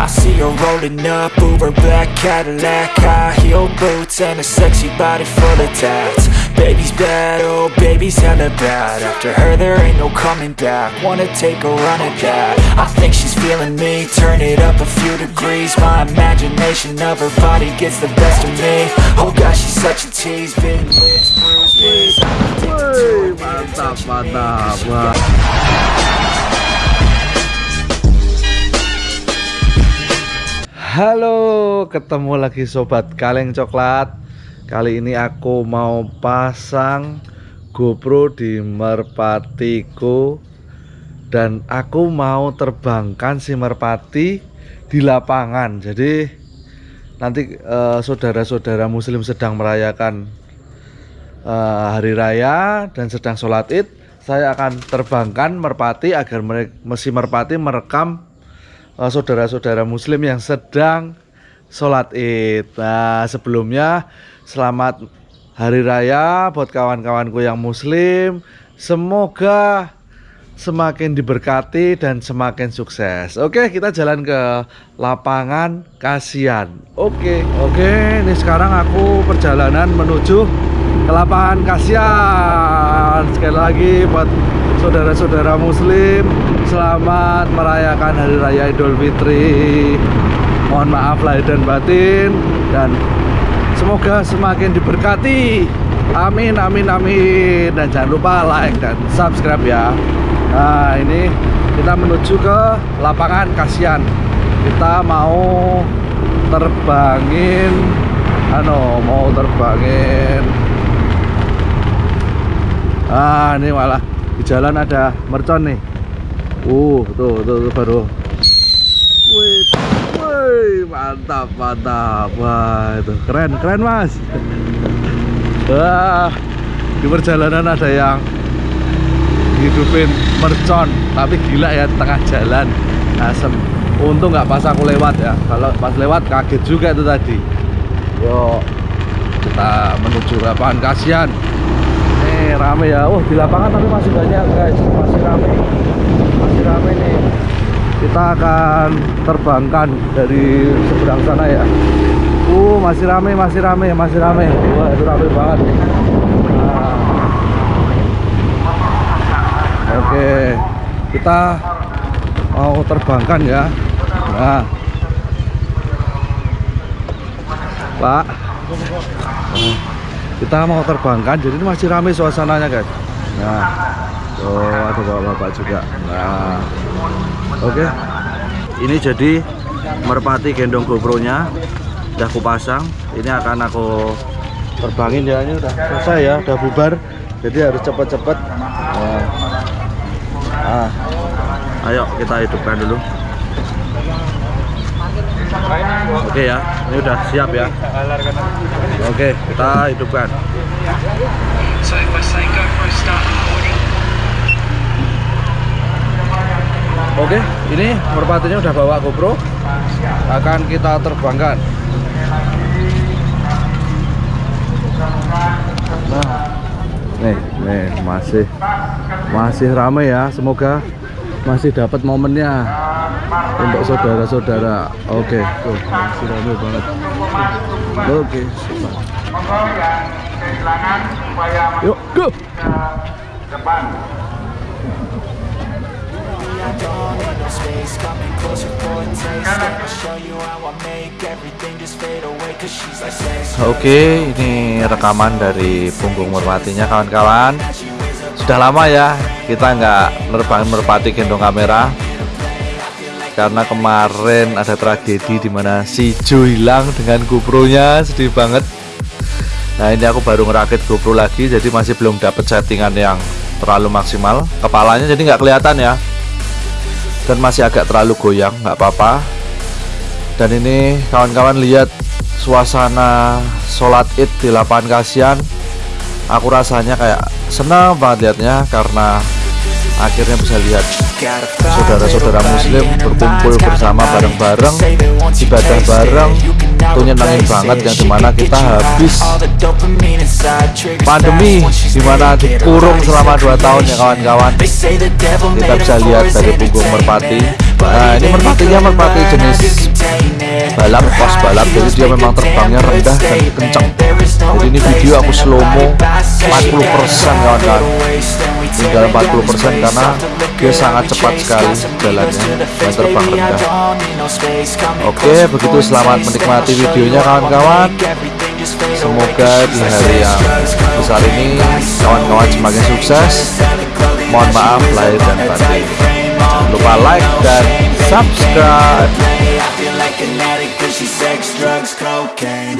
I see her rolling up, Uber black Cadillac High heel boots and a sexy body full of tats Baby's bad, oh baby's hella bad After her there ain't no coming back Wanna take a run at that I think she's feeling me Turn it up a few degrees My imagination of her body gets the best of me Oh gosh, she's such a tease lips, bruised Halo, ketemu lagi sobat kaleng coklat. Kali ini aku mau pasang GoPro di merpatiku dan aku mau terbangkan si merpati di lapangan. Jadi nanti eh, saudara-saudara muslim sedang merayakan eh, hari raya dan sedang sholat id, saya akan terbangkan merpati agar si merpati merekam saudara-saudara muslim yang sedang sholat id. Nah sebelumnya selamat hari raya buat kawan-kawanku yang muslim. Semoga semakin diberkati dan semakin sukses. Oke kita jalan ke lapangan kasihan. Oke Oke ini sekarang aku perjalanan menuju ke lapangan kasihan. Sekali lagi buat saudara-saudara muslim selamat merayakan Hari Raya Idul Fitri. Mohon maaf lahir dan batin dan semoga semakin diberkati. Amin amin amin. Dan jangan lupa like dan subscribe ya. Nah ini kita menuju ke lapangan kasihan. Kita mau terbangin ano mau terbangin. Ah ini malah di jalan ada mercon nih Uh, tuh, tuh, tuh baru. Wih, wih, mantap, mantap. Wah, itu keren, keren mas. Wah, di perjalanan ada yang hidupin mercon, tapi gila ya tengah jalan asem. Untung nggak pas aku lewat ya. Kalau pas lewat kaget juga itu tadi. Yo, kita menuju lapangan kasihan. Nih rame ya. Oh di lapangan tapi masih banyak guys, masih rame masih rame nih. Kita akan terbangkan dari seberang sana ya. Uh masih rame masih rame masih rame. Wah itu rame banget nah. oke kita mau terbangkan ya. Nah. Pak. Kita mau terbangkan jadi ini masih rame suasananya guys. Nah Oh ada bapak-bapak juga Nah Oke okay. Ini jadi merpati gendong GoPro nya Udah aku pasang Ini akan aku terbangin ya Ini udah selesai ya Udah bubar Jadi harus cepet-cepet nah. Ayo kita hidupkan dulu Oke ya, ini udah siap ya. Oke, kita hidupkan. Oke, ini merpatinya udah bawa GoPro. Akan kita terbangkan. Nah, nih, nih masih masih ramai ya. Semoga masih dapat momennya untuk saudara-saudara. Oke, tuh masih ramai banget. Oke, Yuk, go. Depan. Oke, ini rekaman dari punggung merpatinya kawan-kawan. Sudah lama ya kita nggak nerbangin merpati gendong kamera karena kemarin ada tragedi di mana si Jo hilang dengan GoPro-nya, sedih banget. Nah ini aku baru ngerakit GoPro lagi, jadi masih belum dapat settingan yang terlalu maksimal. Kepalanya jadi nggak kelihatan ya dan masih agak terlalu goyang nggak apa-apa. Dan ini kawan-kawan lihat suasana sholat id di lapangan kasihan. Aku rasanya kayak senang banget liatnya karena akhirnya bisa lihat saudara-saudara muslim berkumpul bersama bareng-bareng ibadah bareng itu nyenangin banget yang di mana kita habis pandemi di mana dikurung selama 2 tahun ya kawan-kawan. Kita bisa lihat dari punggung merpati. Nah ini merpatinya merpati jenis balap pos balap. Jadi dia memang terbangnya rendah dan kencang jadi ini video aku slow mo 40% kawan-kawan tinggal 40% karena dia sangat cepat sekali jalannya dan terbang rendah oke begitu selamat menikmati videonya kawan-kawan. Semoga di hari yang besar ini kawan-kawan semakin sukses. Mohon maaf lahir dan batin. Jangan lupa like dan subscribe. drugs, cocaine